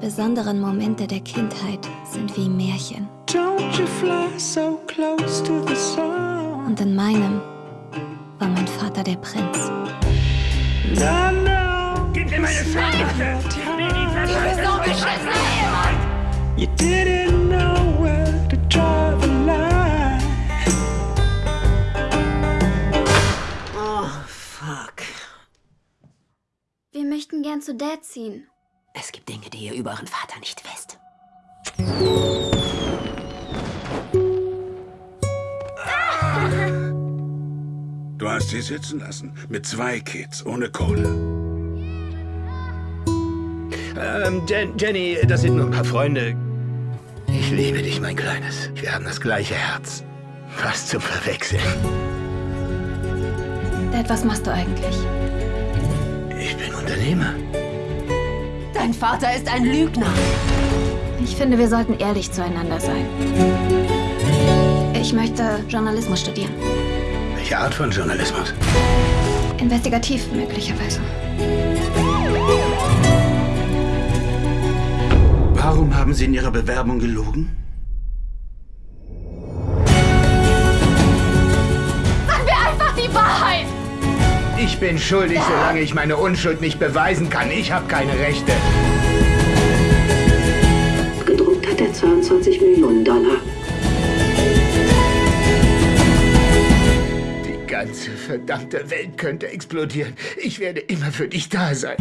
besonderen Momente der Kindheit sind wie Märchen. Don't you fly so close to the sun. Und in meinem war mein Vater der Prinz. Gib mir meine beschissener Ehemann! you didn't know where to draw the line. Oh, fuck. Wir möchten gern zu Dad ziehen. Es gibt Dinge, die ihr über euren Vater nicht wisst. Du hast sie sitzen lassen. Mit zwei Kids, ohne Kohle. Ähm, Jen Jenny, das sind nur ein paar Freunde. Ich liebe dich, mein Kleines. Wir haben das gleiche Herz. Fast zum Verwechseln. Dad, was machst du eigentlich? Ich bin Unternehmer. Dein Vater ist ein Lügner. Ich finde, wir sollten ehrlich zueinander sein. Ich möchte Journalismus studieren. Welche Art von Journalismus? Investigativ möglicherweise. Warum haben Sie in Ihrer Bewerbung gelogen? Bin schuldig, solange ich meine Unschuld nicht beweisen kann. Ich habe keine Rechte. Gedruckt hat er 22 Millionen Dollar. Die ganze verdammte Welt könnte explodieren. Ich werde immer für dich da sein.